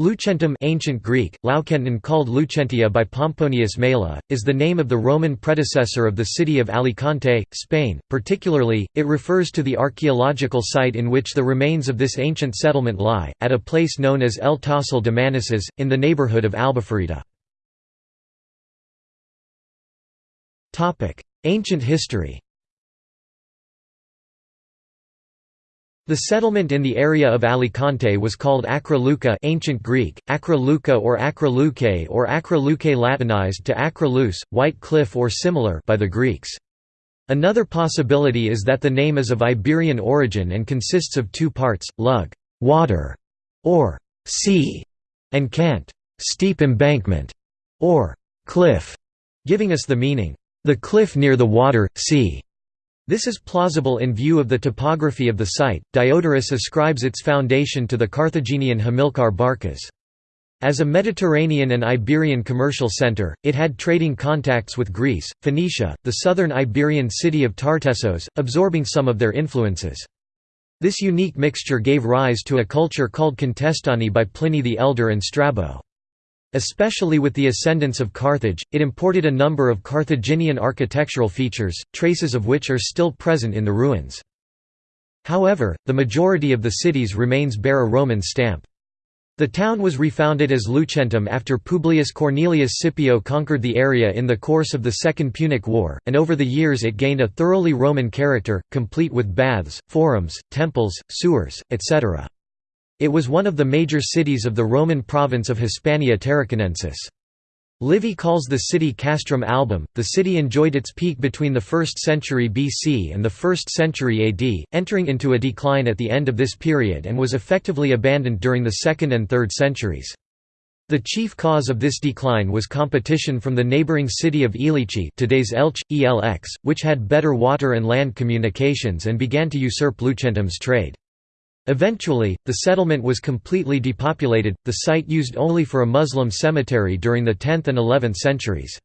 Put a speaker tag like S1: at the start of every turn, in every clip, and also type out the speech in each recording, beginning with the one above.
S1: Lucentum ancient Greek, Laukenton called Lucentia by Pomponius Mela, is the name of the Roman predecessor of the city of Alicante, Spain. Particularly, it refers to the archaeological site in which the remains of this ancient settlement lie, at a place known as El Tossal de Manises, in the neighborhood of Albufeira. Ancient history The settlement in the area of Alicante was called Acra Luca ancient Greek, Acra Luca or Acra Lucae or Acra Lucae Latinized to Acra Luce, White Cliff or similar by the Greeks. Another possibility is that the name is of Iberian origin and consists of two parts, lug water", or sea, and cant steep embankment", or cliff, giving us the meaning, the cliff near the water, sea. This is plausible in view of the topography of the site. Diodorus ascribes its foundation to the Carthaginian Hamilcar Barcas. As a Mediterranean and Iberian commercial center, it had trading contacts with Greece, Phoenicia, the southern Iberian city of Tartessos, absorbing some of their influences. This unique mixture gave rise to a culture called Contestani by Pliny the Elder and Strabo. Especially with the ascendance of Carthage, it imported a number of Carthaginian architectural features, traces of which are still present in the ruins. However, the majority of the cities remains bear a Roman stamp. The town was refounded as Lucentum after Publius Cornelius Scipio conquered the area in the course of the Second Punic War, and over the years it gained a thoroughly Roman character, complete with baths, forums, temples, sewers, etc. It was one of the major cities of the Roman province of Hispania Tarraconensis. Livy calls the city Castrum Album. The city enjoyed its peak between the 1st century BC and the 1st century AD, entering into a decline at the end of this period and was effectively abandoned during the 2nd and 3rd centuries. The chief cause of this decline was competition from the neighboring city of Ilici today's Elche, Elx, which had better water and land communications and began to usurp Lucentum's trade. Eventually, the settlement was completely depopulated, the site used only for a Muslim cemetery during the 10th and 11th centuries.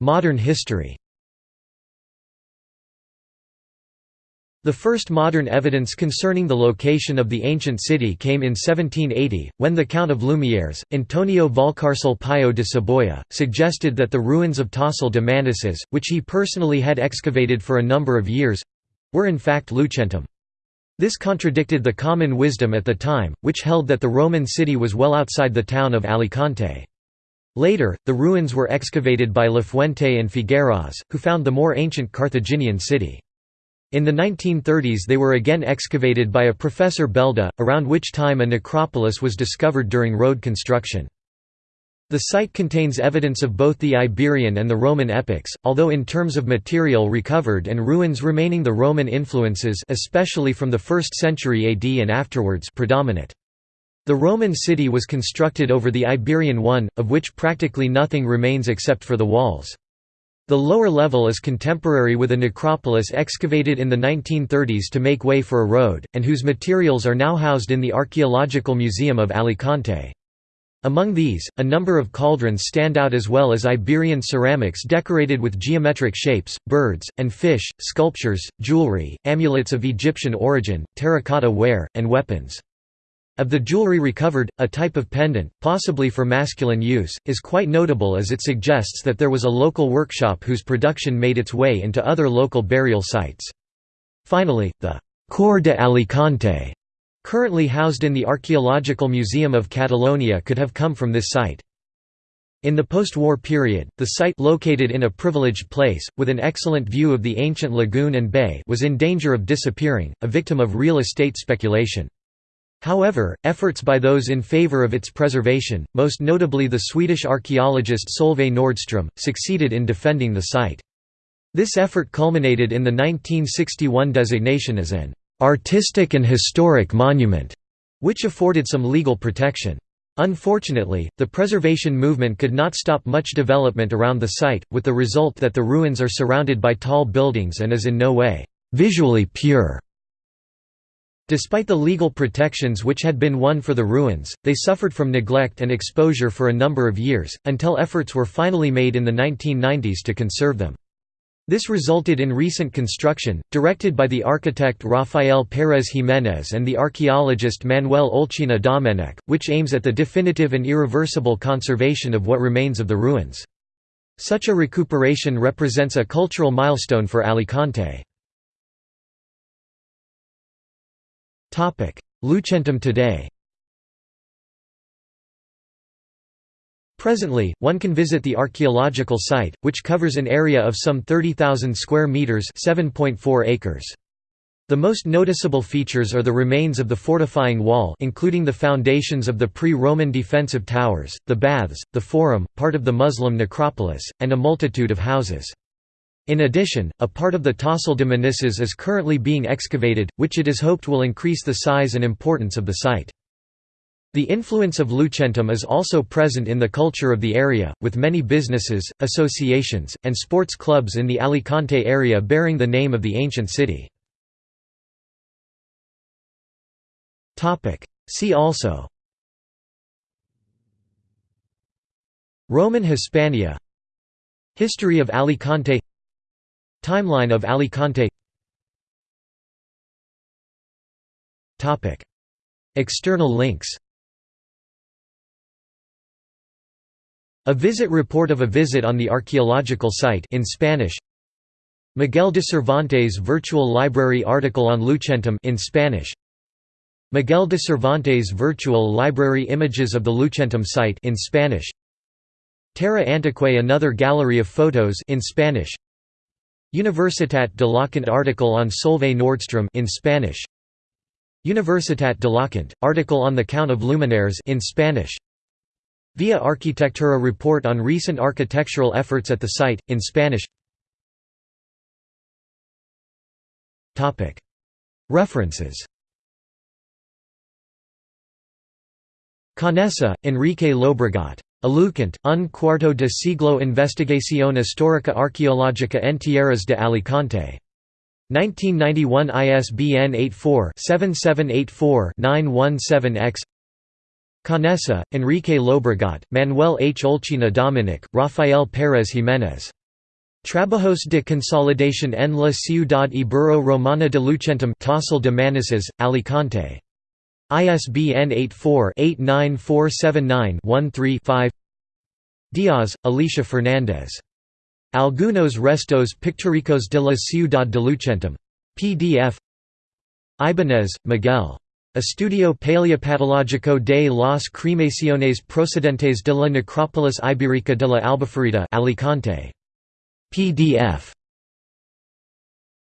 S1: Modern history The first modern evidence concerning the location of the ancient city came in 1780, when the Count of Lumiares, Antonio Valcarcel Payo de Saboya, suggested that the ruins of Tossal de Manises, which he personally had excavated for a number of years—were in fact Lucentum. This contradicted the common wisdom at the time, which held that the Roman city was well outside the town of Alicante. Later, the ruins were excavated by Lafuente and Figueras, who found the more ancient Carthaginian city. In the 1930s they were again excavated by a Professor Belda, around which time a necropolis was discovered during road construction. The site contains evidence of both the Iberian and the Roman epochs, although in terms of material recovered and ruins remaining the Roman influences especially from the 1st century AD and afterwards predominate. The Roman city was constructed over the Iberian one, of which practically nothing remains except for the walls. The lower level is contemporary with a necropolis excavated in the 1930s to make way for a road, and whose materials are now housed in the Archaeological Museum of Alicante. Among these, a number of cauldrons stand out as well as Iberian ceramics decorated with geometric shapes, birds, and fish, sculptures, jewelry, amulets of Egyptian origin, terracotta ware, and weapons. Of the jewelry recovered, a type of pendant, possibly for masculine use, is quite notable as it suggests that there was a local workshop whose production made its way into other local burial sites. Finally, the Cor de Alicante, currently housed in the Archaeological Museum of Catalonia could have come from this site. In the post-war period, the site located in a privileged place, with an excellent view of the ancient lagoon and bay was in danger of disappearing, a victim of real estate speculation. However, efforts by those in favor of its preservation, most notably the Swedish archaeologist Solveig Nordström, succeeded in defending the site. This effort culminated in the 1961 designation as an artistic and historic monument, which afforded some legal protection. Unfortunately, the preservation movement could not stop much development around the site, with the result that the ruins are surrounded by tall buildings and is in no way visually pure. Despite the legal protections which had been won for the ruins, they suffered from neglect and exposure for a number of years, until efforts were finally made in the 1990s to conserve them. This resulted in recent construction, directed by the architect Rafael Pérez Jiménez and the archaeologist Manuel Olcina Domenech, which aims at the definitive and irreversible conservation of what remains of the ruins. Such a recuperation represents a cultural milestone for Alicante. Lucentum today Presently, one can visit the archaeological site, which covers an area of some 30,000 square meters (7.4 acres). The most noticeable features are the remains of the fortifying wall including the foundations of the pre-Roman defensive towers, the baths, the forum, part of the Muslim necropolis, and a multitude of houses. In addition, a part of the Tossal de Manises is currently being excavated, which it is hoped will increase the size and importance of the site. The influence of Lucentum is also present in the culture of the area, with many businesses, associations, and sports clubs in the Alicante area bearing the name of the ancient city. See also Roman Hispania History of Alicante Timeline of Alicante External links. A visit report of a visit on the archaeological site in Spanish. Miguel de Cervantes Virtual Library article on Lucentum in Spanish. Miguel de Cervantes Virtual Library images of the Lucentum site in Spanish. Terra Antiquae another gallery of photos in Spanish Universitat d'Alacant article on Solveig Nordstrom in Spanish. Universitat d'Alacant article on the Count of Lumiares in Spanish. Via Arquitectura report on recent architectural efforts at the site, in Spanish. Topic. References. Conesa, Enrique Llobregat. Alucant, un cuarto de siglo Investigación histórica arqueológica en tierras de Alicante. 1991 ISBN 84-7784-917-X Conesa, Enrique Llobregat, Manuel H. Olcina Domenech, Rafael Pérez Jiménez. Trabajos de consolidación en la ciudad ibero-romana de Lucentum Tossal de Manises, Alicante. ISBN 84-89479-13-5 Diaz, Alicia Fernández. Algunos restos pictóricos de la ciudad de Lucentum. PDF Ibanez, Miguel. Estudio Paleopatológico de las cremaciones procedentes de la necrópolis ibérica de la Albufera Alicante. PDF